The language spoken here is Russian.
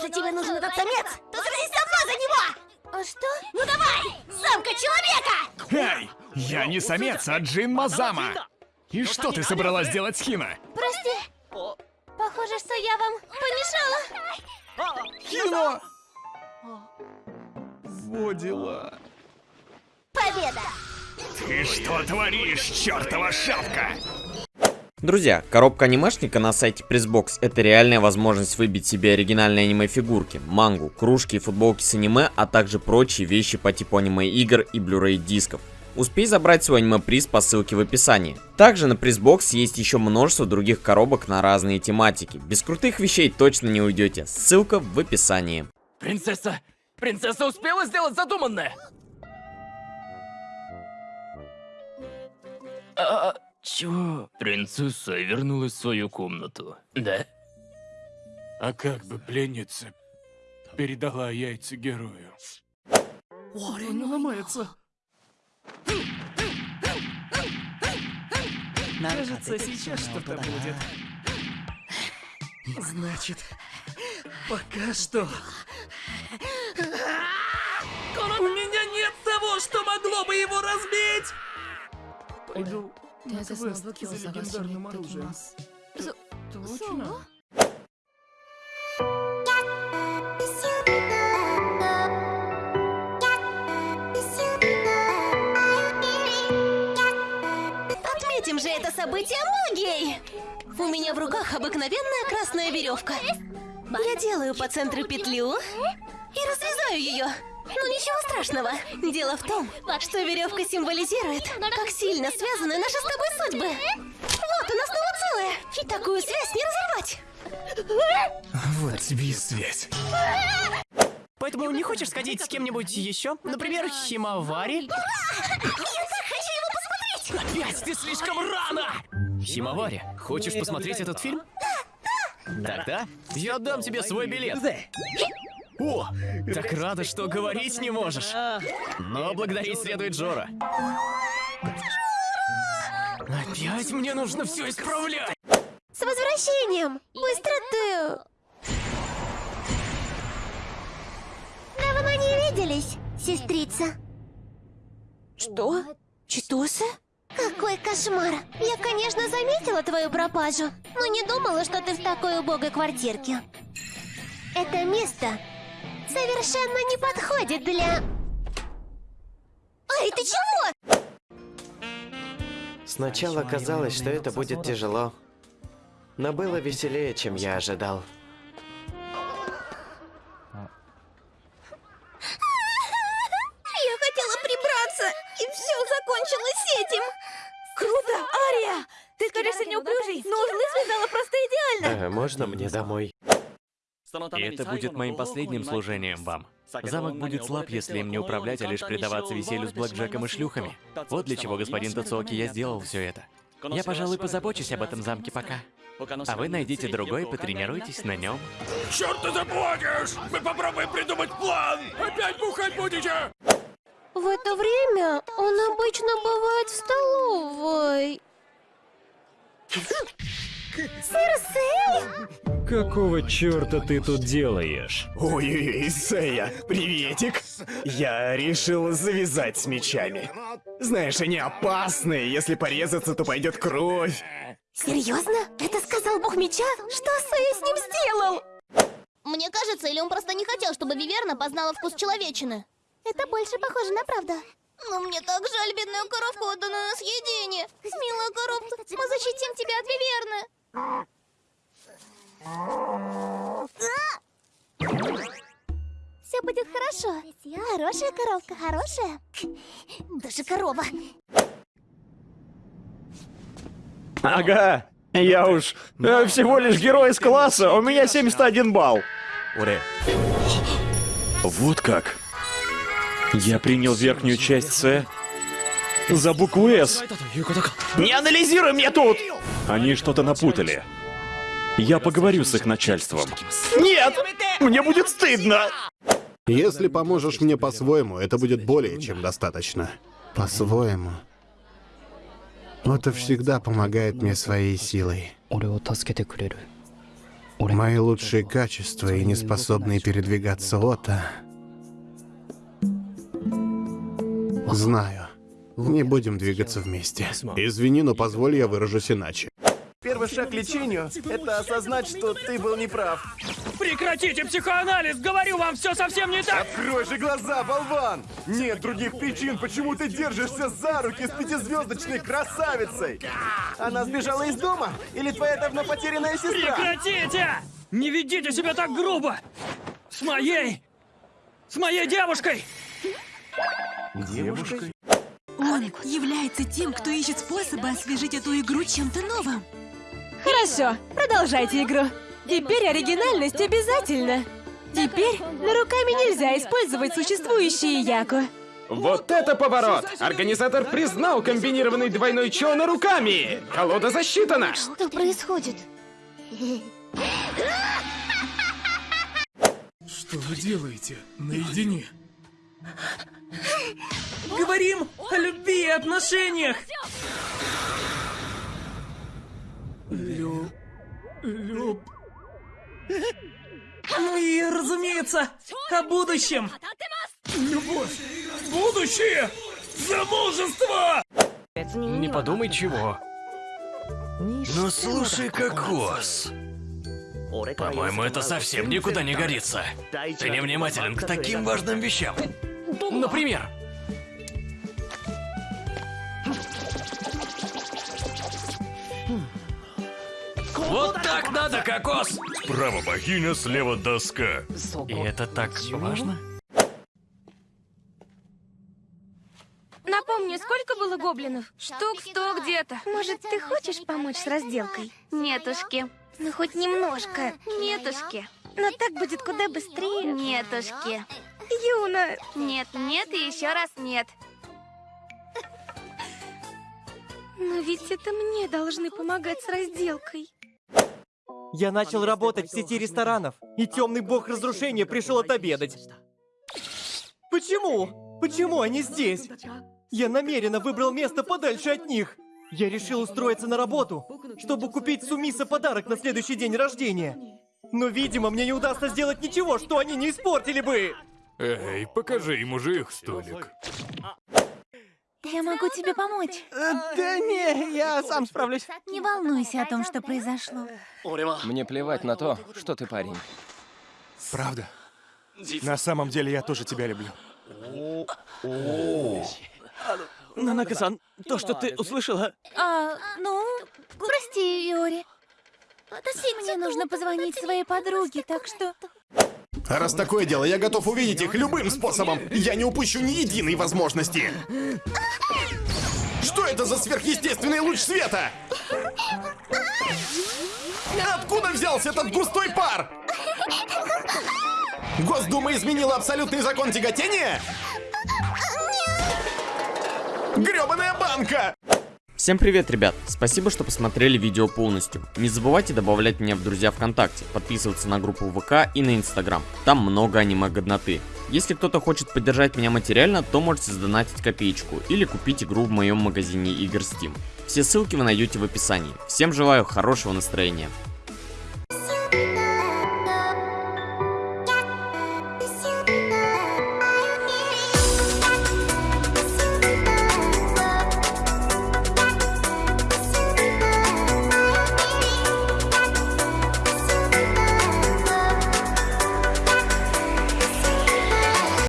Если тебе нужен этот самец, то сразись сама за него! А что? Ну давай! Самка человека! Эй! Я не самец, а Джин Мазама! И что ты собралась делать с Хина? Прости. Похоже, что я вам помешала. Хино! Во дела. Победа! Ты что творишь, чертова шапка? Друзья, коробка анимешника на сайте Pressbox это реальная возможность выбить себе оригинальные аниме-фигурки, мангу, кружки и футболки с аниме, а также прочие вещи по типу аниме-игр и Blu-ray дисков. Успей забрать свой аниме-приз по ссылке в описании. Также на Pressbox есть еще множество других коробок на разные тематики. Без крутых вещей точно не уйдете. Ссылка в описании. Принцесса! Принцесса успела сделать задуманное? А, чё? Принцесса вернулась в свою комнату, да? А как бы пленница передала яйца герою? Он ломается. Кажется, сейчас что-то будет. Значит, пока что... У меня нет того, что могло бы его разбить! Пойду квест за легендарным оружием. Точно? Отметим же это событие магией! У меня в руках обыкновенная красная веревка. Я делаю по центру петлю и развязаю ее. Ну ничего страшного. Дело в том, что веревка символизирует, как сильно связаны наши с тобой судьбы. Вот, она снова целая. И такую связь не разорвать. Вот тебе и связь. Поэтому не хочешь сходить с кем-нибудь еще? Например, Химавари? Я так хочу его посмотреть! Опять ты слишком рано! Химавари, хочешь посмотреть этот фильм? Тогда я отдам тебе свой билет. О, так рада, что говорить не можешь. Но благодарить следует Джора. Опять мне нужно все исправлять. С возвращением! Быстро ты! Давно не виделись, сестрица. Что? Читосы? Какой кошмар! Я, конечно, заметила твою пропажу, но не думала, что ты в такой убогой квартирке. Это место совершенно не подходит для... Эй, ты чего? Сначала казалось, что это будет тяжело. Но было веселее, чем я ожидал. Я хотела прибраться, и все закончилось этим. Круто, Ария! Ты кажешься неуклюжей, но узлы связала просто идеально. А можно мне домой? И это будет моим последним служением вам. Замок будет слаб, если им не управлять, а лишь предаваться веселью с блэкджеком и шлюхами. Вот для чего, господин Тацуоки, я сделал все это. Я, пожалуй, позабочусь об этом замке пока. А вы найдите другой, потренируйтесь на нем. Черт ты заплатишь! Мы попробуем придумать план! Опять бухать будете? В это время он обычно бывает в столовой. Сирсей? Какого черта ты тут делаешь? Ой-ой-ой, Сэя, приветик. Я решил завязать с мечами. Знаешь, они опасные, если порезаться, то пойдет кровь. Серьезно? Это сказал бог меча? Что Сэй с ним сделал? Мне кажется, или он просто не хотел, чтобы Виверна познала вкус человечины. Это больше похоже на правду. Но мне так жаль бедную коровку, отданную на съедение. Милая коровка, мы защитим тебя от Виверны. Все будет хорошо. Хорошая коровка, хорошая. Даже корова. Ага, я уж э, всего лишь герой из класса, у меня 71 балл. Уре. Вот как. Я принял верхнюю часть С за букву С. Не анализируй мне тут! Они что-то напутали. Я поговорю с их начальством. Нет! Мне будет стыдно! Если поможешь мне по-своему, это будет более чем достаточно. По-своему. Это всегда помогает мне своей силой. Мои лучшие качества и неспособные передвигаться Ота... Знаю. Не будем двигаться вместе. Извини, но позволь я выражусь иначе. Первый шаг к лечению — это осознать, что ты был неправ. Прекратите психоанализ! Говорю вам, все совсем не так! Открой же глаза, болван! Нет других причин, почему ты держишься за руки с пятизвездочной красавицей! Она сбежала из дома? Или твоя давно потерянная сестра? Прекратите! Не ведите себя так грубо! С моей... С моей девушкой! Девушкой? Он является тем, кто ищет способы освежить эту игру чем-то новым. Хорошо, продолжайте игру. Теперь оригинальность обязательно. Теперь на руками нельзя использовать существующие яку. Вот это поворот! Организатор признал комбинированный двойной чона руками! Колода засчитана! Что происходит? Что вы делаете? Наедине. Говорим о любви и отношениях! Лю... Люб... Ну и, разумеется, о будущем! Любовь! Будущее! Замужество! Не подумай чего. Ну слушай, кокос. По-моему, это совсем никуда не годится. Ты невнимателен к таким важным вещам. Например, Вот так надо, кокос! Справа богиня, слева доска. И это так важно? Напомни, сколько было гоблинов? Штук сто где-то. Может, ты хочешь помочь с разделкой? Нетушки. Ну, хоть немножко. Нетушки. Но так будет куда быстрее. Нетушки. Юна. Нет, нет и еще раз нет. Но ведь это мне должны помогать с разделкой. Я начал работать в сети ресторанов, и темный бог разрушения пришел отобедать. Почему? Почему они здесь? Я намеренно выбрал место подальше от них. Я решил устроиться на работу, чтобы купить Сумиса подарок на следующий день рождения. Но, видимо, мне не удастся сделать ничего, что они не испортили бы. Эй, покажи ему же их столик. Я могу тебе помочь. Да не, я сам справлюсь. Не волнуйся о том, что произошло. Мне плевать на то, что ты парень. Правда? На самом деле я тоже тебя люблю. Нанака-сан, то, что ты услышала... А, ну, прости, Иори. Мне нужно позвонить своей подруге, так что... А раз такое дело, я готов увидеть их любым способом. Я не упущу ни единой возможности. Что это за сверхъестественный луч света? Откуда взялся этот густой пар? Госдума изменила абсолютный закон тяготения? Грёбаная банка! Всем привет, ребят! Спасибо, что посмотрели видео полностью. Не забывайте добавлять меня в друзья ВКонтакте, подписываться на группу ВК и на Инстаграм. Там много аниме-годноты. Если кто-то хочет поддержать меня материально, то можете сдонатить копеечку или купить игру в моем магазине игр Steam. Все ссылки вы найдете в описании. Всем желаю хорошего настроения.